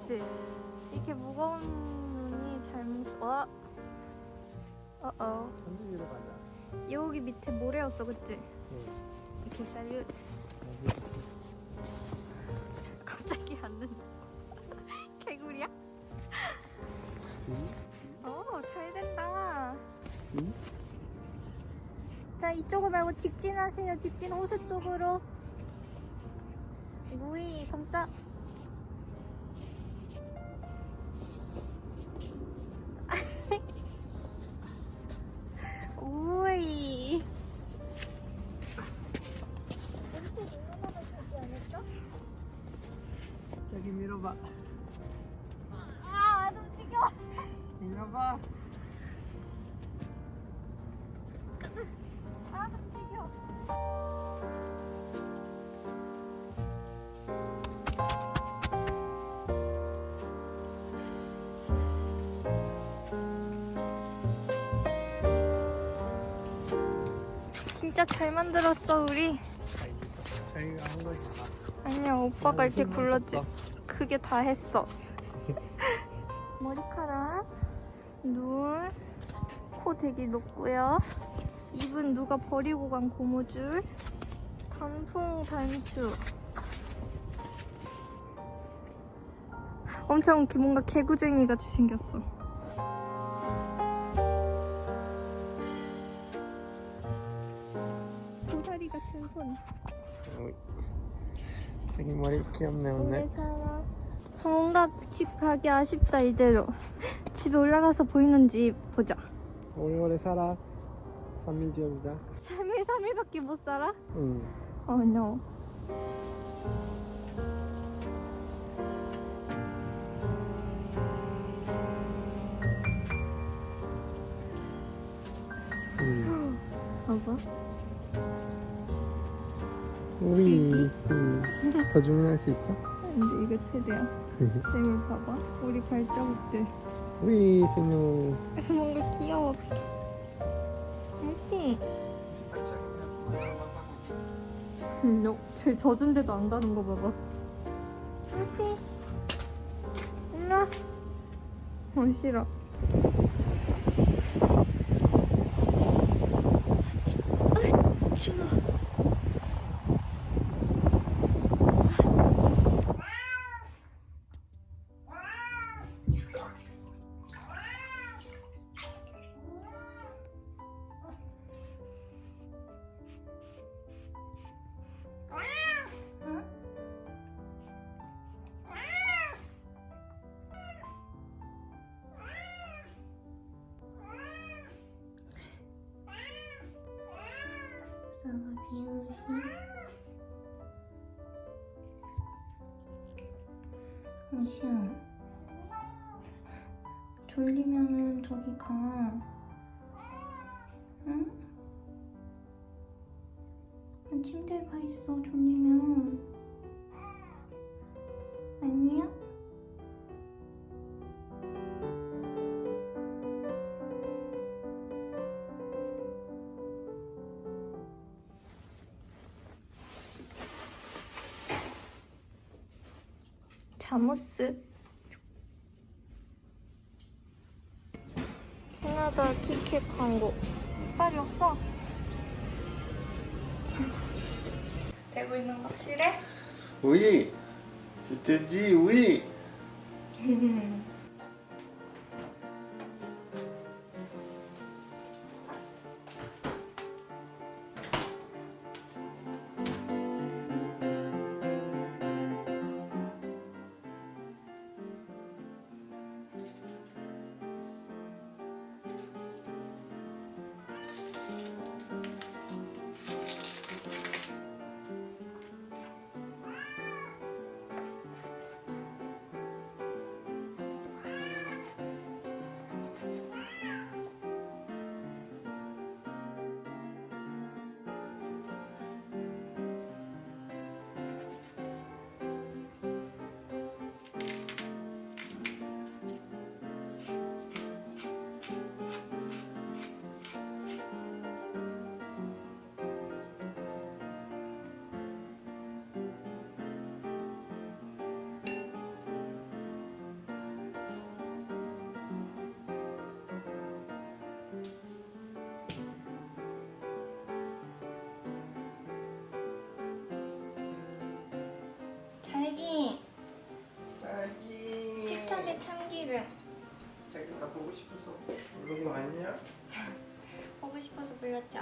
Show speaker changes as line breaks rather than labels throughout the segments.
그치? 이렇게 무거운 눈이 잘 뭉쳐. 어? 어어.
천둥이로 가자.
여기 밑에 모래였어, 그치?
응.
이렇게 쌀류. 갑자기 앉는. 개구리야?
응?
어, 잘 된다.
응?
자, 이쪽을 말고 직진하세요. 직진 호수 쪽으로. 무이, 감싸. 진짜 잘 만들었어 우리
자기가 한 거지.
아니야 오빠가 이렇게
힘만
굴렀지. 그게 다 했어 머리카락 눈, 코 되게 높고요 입은 누가 버리고 간 고무줄 단풍 단추 엄청 개- 뭔가 개구쟁이 같이 생겼어 고사리 같은 손.
자기 머리 귀엽네 오늘.
살아. 뭔가 집 가기 아쉽다 이대로 집에 올라가서 보이는 집 보자
오래오래 살아. 3일 뒤에 보자.
3일 3일밖에 못 살아?
응.
어 oh, no
응.
봐봐
우리 응. 더 주문할 수 있어?
근데 이거 최대야 쌤을 봐봐 우리 발자국들
우리 비누.
뭔가 귀여워 알지? 너, 쟤 젖은 데도 안 가는 거 봐봐 알지? 일로와 어 싫어 호시야 졸리면은 저기 가 응? 아, 침대에 가 있어 졸리면 자무스 캐나다 티켓 광고 이빨이 없어 되고 있는 거 확실해?
우이. 됐지 우 이.
홍시 이름
자기 나 보고 싶어서 그런 거 아니야?
보고 싶어서 불렀죠.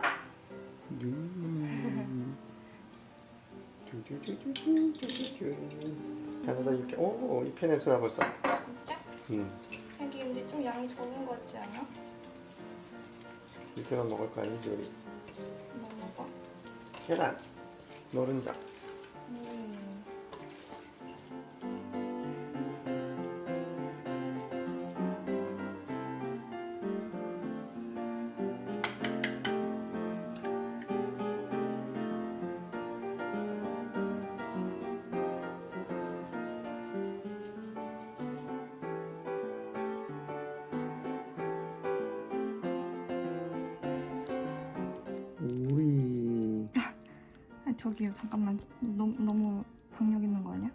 자기가 이렇게 오 이렇게 냄새 나 벌써.
진짜?
음.
자기 근데 좀 양이 적은 것 같지 않아?
이렇게만 먹을 거 아니지 우리.
뭐 먹어?
계란, 노른자.
저기요 잠깐만 너무 너무 박력 있는 거 아니야?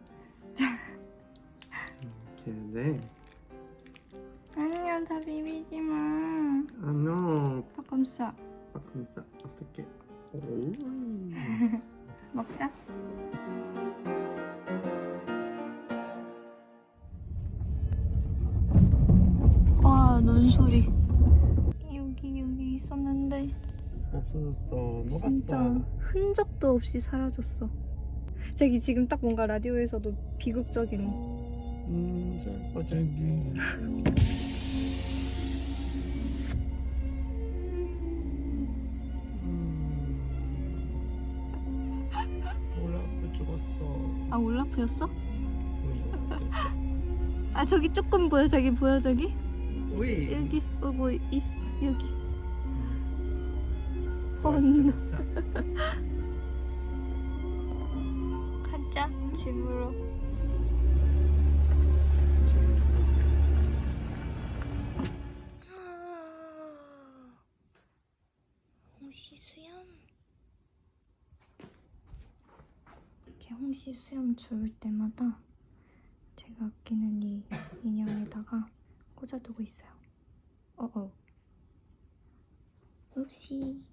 걔네.
아니야 다 비비지 마.
안녕. 바꿈싸 어떻게? 오.
먹자. 와 눈소리. 여기 여기 있었는데
없어졌어.
진짜
녹았어.
흔적도 없이 사라졌어. 자기 지금 딱 뭔가 라디오에서도 비극적인
음, 슬퍼 자기. 음.
아 올라프였어? 아 저기 조금 보여 저기 보여 저기
우리.
여기 어뭐 있어 여기
먹자.
가자 집으로. 홍시 수염? 이렇게 홍시 수염 주울 때마다 제가 아끼는 이 인형에다가 꽂아두고 있어요. 어어. 읍시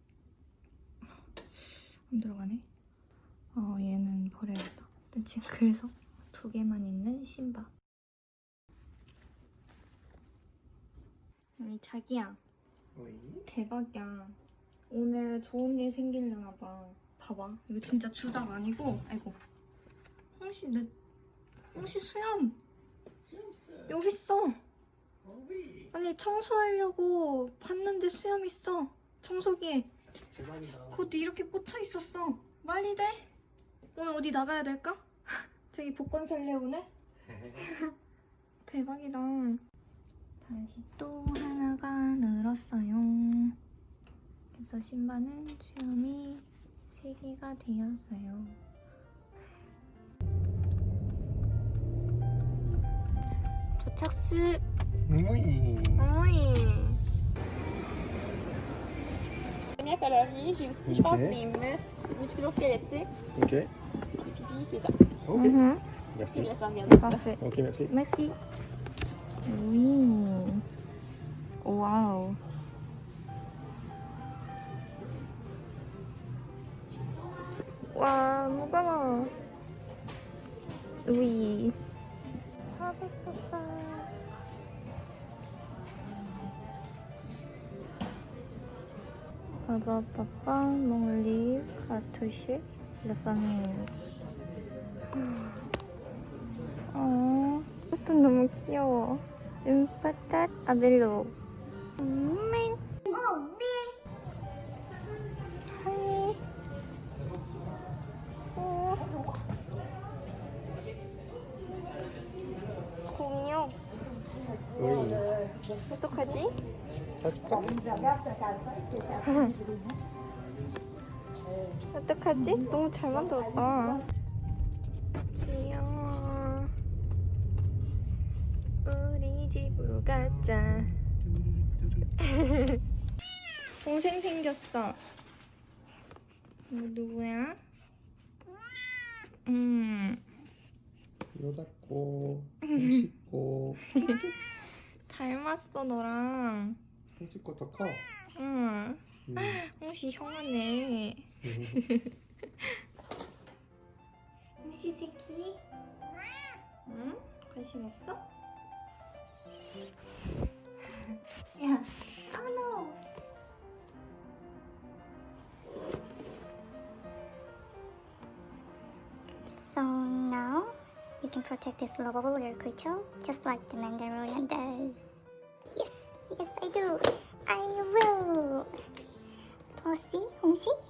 안 들어가네. 어 얘는 버려야겠다 지금 그래서 두 개만 있는 신바 우리 자기야.
우리.
대박이야. 오늘 좋은 일 생기려나 봐. 봐봐. 이거 진짜 주작 아니고? 아이고. 홍시 내 홍시 수염. 여기 있어. 아니 청소하려고 봤는데 수염 있어. 청소기에
대박이다.
곧 이렇게 꽂혀 있었어. 말이 돼? 오늘 어디 나가야 될까? 저기 복권 살래 오늘? 대박이다. 다시 또 하나가 늘었어요. 그래서 신발은 수염이 3개가 되었어요. 도착스
우리.
어머
J'ai aussi, okay. je pense, les muscles musculo-squelettiques.
OK.
Puis, puis c'est ça.
OK.
Mm
-hmm.
Merci.
Parfait.
OK, merci.
Merci. Oui. Wow. Wow, mon gamin. Oui. Avec papa. Livre a touché la famille. 어, 이것도 너무 귀여워. 음파탓 아벨로. 음, 하이. 어. 공룡. 어떡하지? 어떡하지? 너무 잘 만들었다. 귀여워. 우리 집으로 가자. 동생 생겼어. 이거 누구야? 음,
손 씻고,
닮았어 너랑.
손 씻고 더 커.
응.
음.
홍시 형아네.
음.
홍시 새끼? 응? 관심 없어? 야, no.
can protect this lobster creature, just like the Mandalorian does. Yes, yes I do. I will. Tosi, Homsi.